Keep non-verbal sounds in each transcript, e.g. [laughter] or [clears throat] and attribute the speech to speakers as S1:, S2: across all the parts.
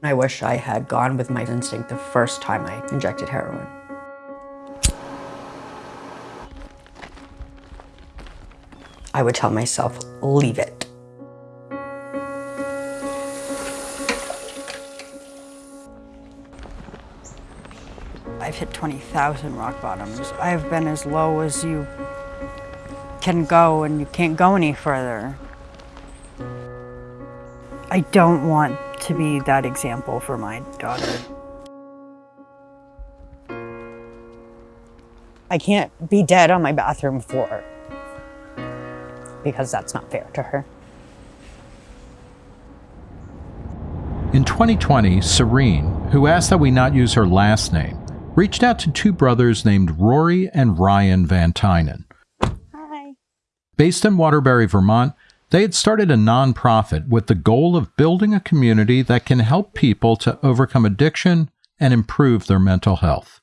S1: I wish I had gone with my instinct the first time I injected heroin. I would tell myself, leave it.
S2: I've hit 20,000 rock bottoms. I've been as low as you can go and you can't go any further. I don't want to be that example for my daughter. I can't be dead on my bathroom floor because that's not fair to her.
S3: In 2020, Serene, who asked that we not use her last name, reached out to two brothers named Rory and Ryan Van Tynen.
S2: Hi.
S3: Based in Waterbury, Vermont, they had started a nonprofit with the goal of building a community that can help people to overcome addiction and improve their mental health.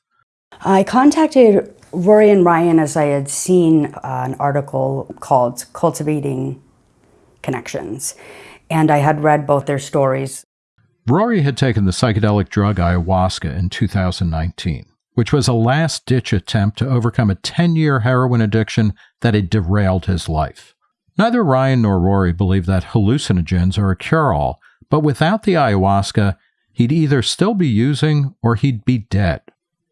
S1: I contacted Rory and Ryan as I had seen uh, an article called Cultivating Connections, and I had read both their stories.
S3: Rory had taken the psychedelic drug ayahuasca in 2019, which was a last ditch attempt to overcome a 10 year heroin addiction that had derailed his life. Neither Ryan nor Rory believe that hallucinogens are a cure all, but without the ayahuasca, he'd either still be using or he'd be dead.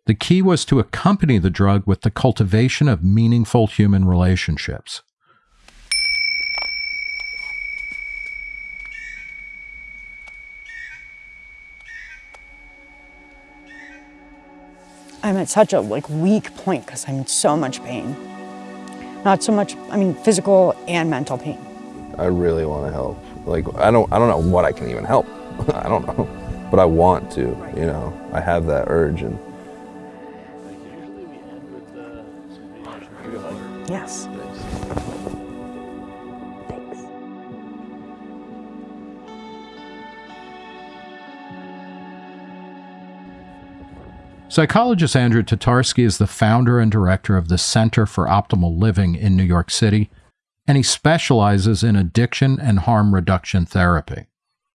S3: The key was to accompany the drug with the cultivation of meaningful human relationships.
S2: I'm at such a like weak point because I'm in so much pain. Not so much, I mean, physical and mental pain.
S4: I really want to help. Like, I don't, I don't know what I can even help. [laughs] I don't know, but I want to, you know, I have that urge and.
S2: Yes.
S3: Psychologist Andrew Tatarsky is the founder and director of the Center for Optimal Living in New York City, and he specializes in addiction and harm reduction therapy.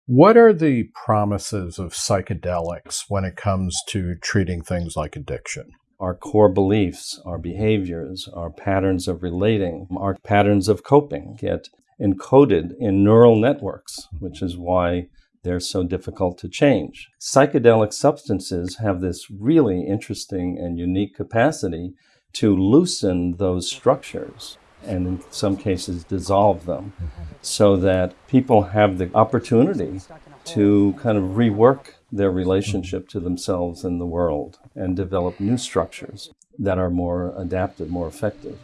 S5: What are the promises of psychedelics when it comes to treating things like addiction?
S6: Our core beliefs, our behaviors, our patterns of relating, our patterns of coping get encoded in neural networks, which is why they're so difficult to change. Psychedelic substances have this really interesting and unique capacity to loosen those structures and in some cases dissolve them so that people have the opportunity to kind of rework their relationship to themselves and the world and develop new structures that are more adapted, more effective.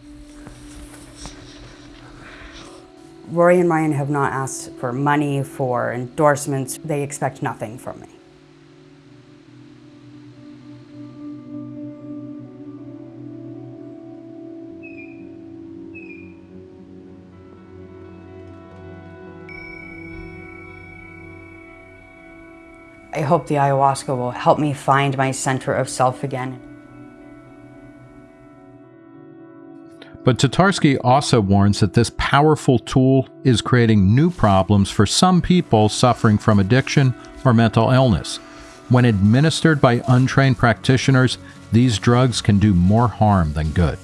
S1: Rory and Ryan have not asked for money, for endorsements. They expect nothing from me. I hope the ayahuasca will help me find my center of self again.
S3: But Tatarsky also warns that this powerful tool is creating new problems for some people suffering from addiction or mental illness. When administered by untrained practitioners, these drugs can do more harm than good.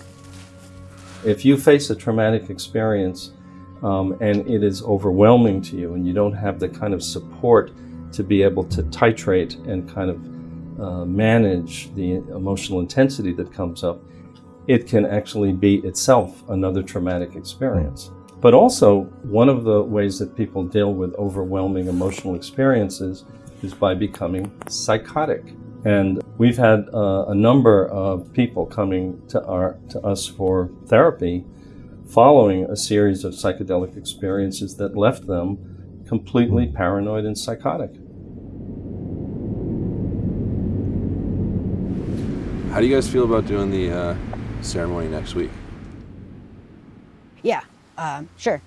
S6: If you face a traumatic experience um, and it is overwhelming to you and you don't have the kind of support to be able to titrate and kind of uh, manage the emotional intensity that comes up, it can actually be itself another traumatic experience. But also, one of the ways that people deal with overwhelming emotional experiences is by becoming psychotic. And we've had uh, a number of people coming to, our, to us for therapy following a series of psychedelic experiences that left them completely paranoid and psychotic.
S4: How do you guys feel about doing the uh, ceremony next week?
S2: Yeah, um, sure.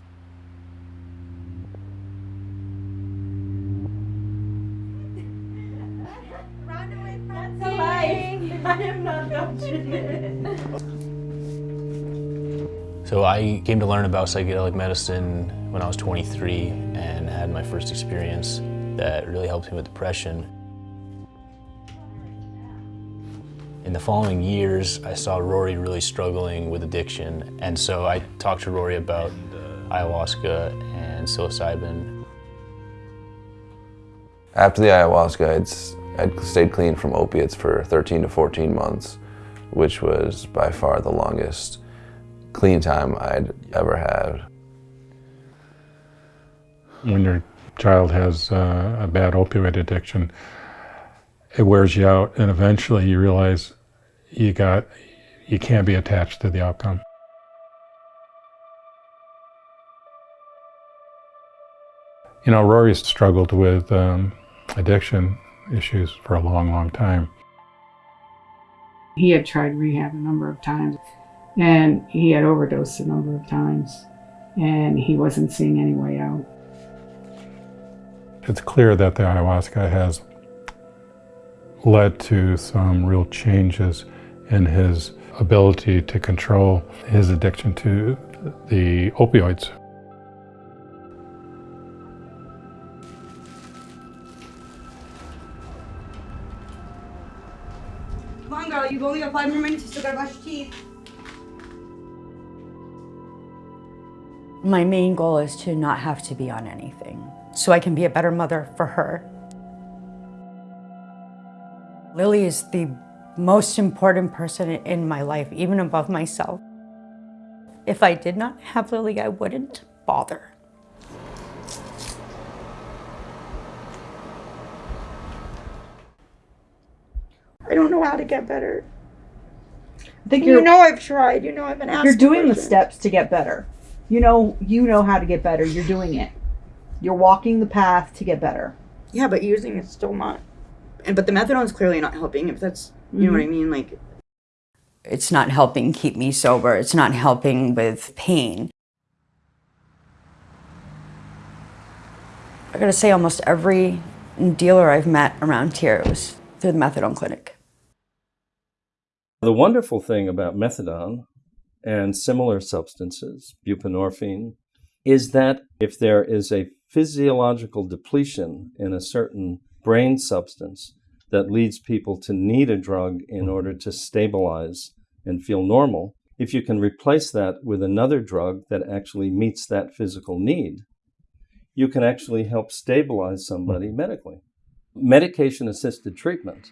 S7: So I came to learn about psychedelic medicine when I was 23 and had my first experience that really helped me with depression. In the following years, I saw Rory really struggling with addiction, and so I talked to Rory about ayahuasca and psilocybin.
S4: After the ayahuasca, I'd, s- I'd stayed clean from opiates for 13 to 14 months, which was by far the longest clean time I'd ever had.
S8: when your child has uh, a bad opioid addiction, it wears you out, and eventually you realize you got you can't be attached to the outcome. You know, Rory's struggled with um, addiction issues for a long, long time.
S9: He had tried rehab a number of times and he had overdosed a number of times and he wasn't seeing any way out.
S8: It's clear that the ayahuasca has led to some real changes in his ability to control his addiction to the opioids.
S1: Come on, girl. You've only got five more minutes. You still gotta brush your teeth. My main goal is to not have to be on anything, so I can be a better mother for her. Lily is the most important person in my life, even above myself. If I did not have Lily, I wouldn't bother.
S10: I don't know how to get better.
S11: I think
S10: You know I've tried. You know I've been asking.
S11: you're doing the steps to get better. You know you know how to get better. You're doing it. You're walking the path to get better.
S10: Yeah, but using it's still not. And but the methadone's clearly not helping. If that's you know what I mm-hmm. mean, like
S1: It's not helping keep me sober. It's not helping with pain. I gotta say, almost every dealer I've met around here was through the methadone clinic.
S6: The wonderful thing about methadone and similar substances, buprenorphine, is that if there is a physiological depletion in a certain brain substance that leads people to need a drug in mm-hmm. order to stabilize and feel normal, if you can replace that with another drug that actually meets that physical need, you can actually help stabilize somebody mm-hmm. medically. Medication assisted treatment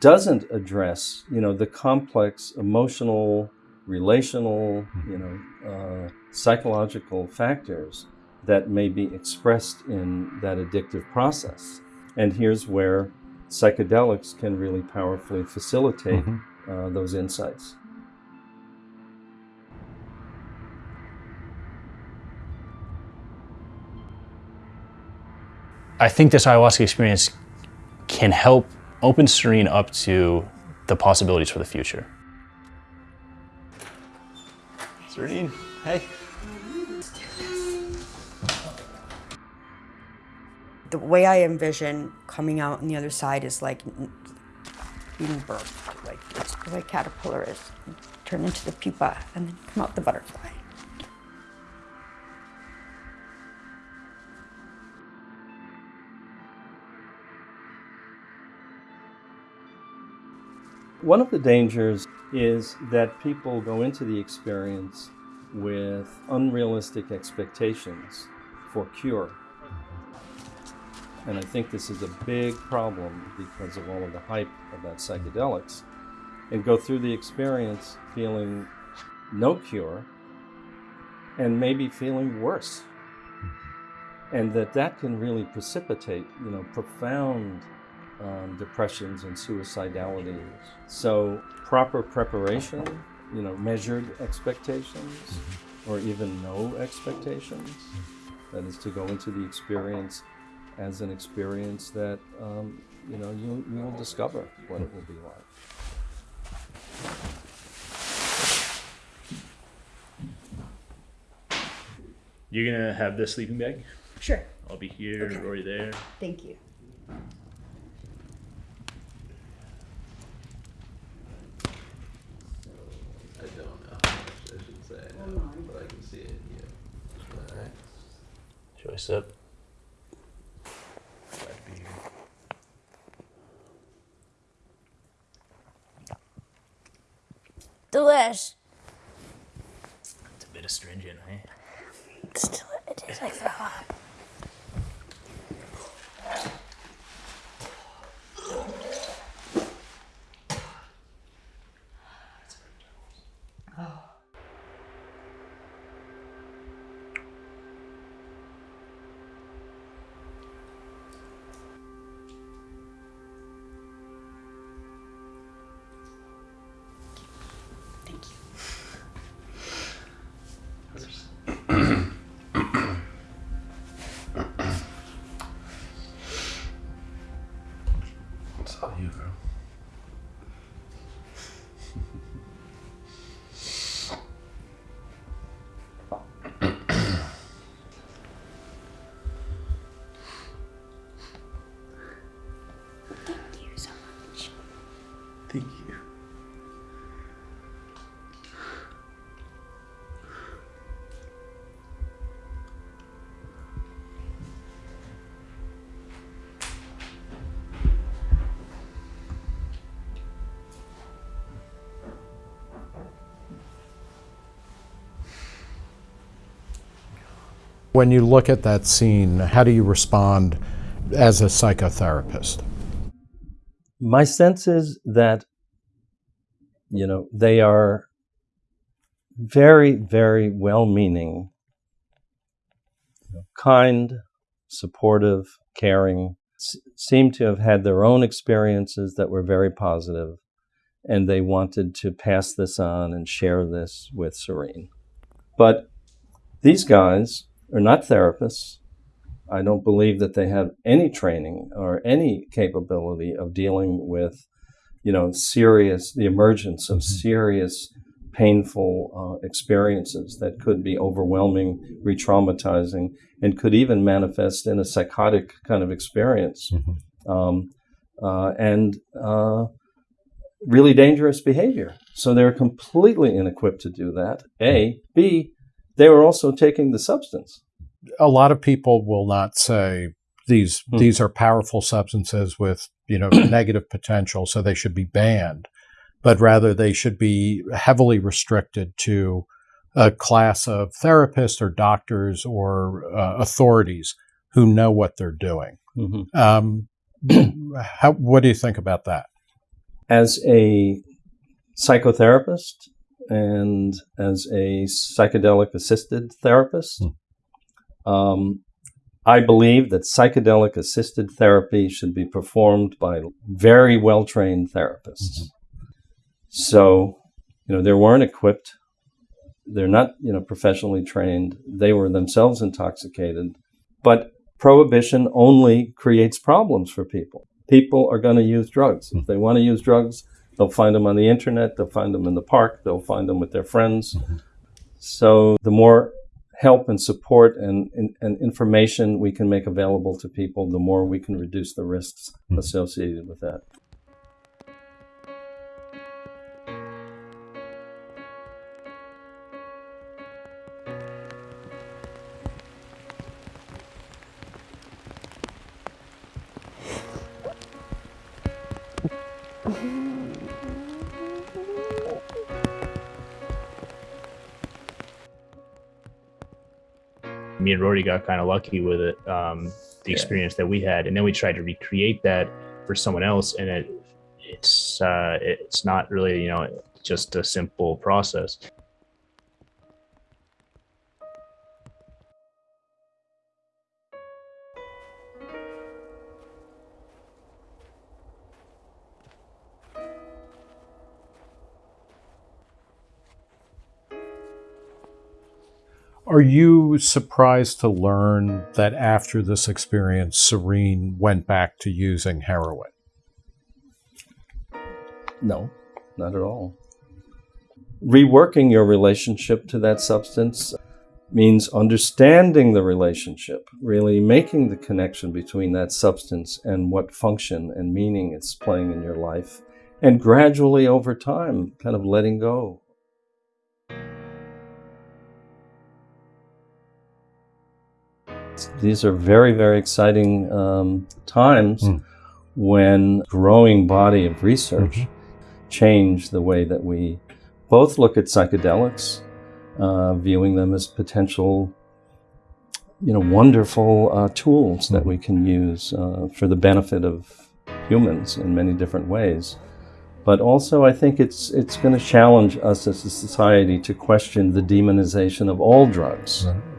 S6: doesn't address you know the complex emotional relational mm-hmm. you know uh, psychological factors that may be expressed in that addictive process. And here's where psychedelics can really powerfully facilitate uh, those insights
S7: I think this ayahuasca experience can help open Serene up to the possibilities for the future. Serene, hey.
S1: The way I envision coming out on the other side is like being birthed, like it's the way caterpillar is, turn into the pupa and then come out the butterfly.
S6: One of the dangers is that people go into the experience with unrealistic expectations for cure. And I think this is a big problem because of all of the hype about psychedelics. And go through the experience feeling no cure and maybe feeling worse. And that that can really precipitate, you know, profound um, depressions and suicidality. So proper preparation, you know, measured expectations, or even no expectations. That is to go into the experience as an experience that um, you know you you will discover what it will be like.
S12: You're gonna have the sleeping bag?
S11: Sure.
S12: I'll be here, okay. Rory there.
S11: Thank you.
S4: I don't know how much I should say, but I can see it. Yeah.
S7: Should I sip? It's a bit astringent, eh?
S13: Still, it tastes like
S5: When you look at that scene, how do you respond as a psychotherapist?
S6: My sense is that, you know, they are very, very well meaning, kind, supportive, caring, s- seem to have had their own experiences that were very positive, and they wanted to pass this on and share this with Serene. But these guys are not therapists. I don't believe that they have any training or any capability of dealing with, you know, serious, the emergence of serious, painful uh, experiences that could be overwhelming, re traumatizing, and could even manifest in a psychotic kind of experience. Um, uh, and uh, really dangerous behavior. So they're completely inequipped to do that. A. B. They were also taking the substance.
S5: A lot of people will not say these
S6: Hmm.
S5: these are powerful substances with you know [clears throat] negative potential, so they should be banned, but rather they should be heavily restricted to a class of therapists or doctors or uh, authorities who know what they're doing.
S6: Mhm.
S5: Um, [clears throat] how, what do you think about that?
S6: as a psychotherapist and as a psychedelic assisted therapist, um, I believe that psychedelic assisted therapy should be performed by very well trained therapists. Mm-hmm. So, you know, they weren't equipped. They're not, you know, professionally trained. They were themselves intoxicated. But prohibition only creates problems for people. People are going to use drugs. Hmm. If they want to use drugs, they'll find them on the internet, they'll find them in the park, they'll find them with their friends. Mm-hmm. So the more help and support and, and, and information we can make available to people, the more we can reduce the risks hmm. associated with that. [laughs]
S7: Me and Rory got kind of lucky with it, um, the experience that we had, and then we tried to recreate that for someone else, and it it's uh, it's not really you know just a simple process.
S5: Are you surprised to learn that after this experience, Serene went back to using heroin?
S6: No, not at all. Reworking your relationship to that substance means understanding the relationship, really making the connection between that substance and what function and meaning it's playing in your life, and gradually over time, kind of letting go. These are very, very exciting um, times when growing body of research change the way that we both look at psychedelics, uh, viewing them as potential, you know, wonderful uh, tools that we can use uh, for the benefit of humans in many different ways. But also, I think it's it's going to challenge us as a society to question the demonization of all drugs.
S13: Except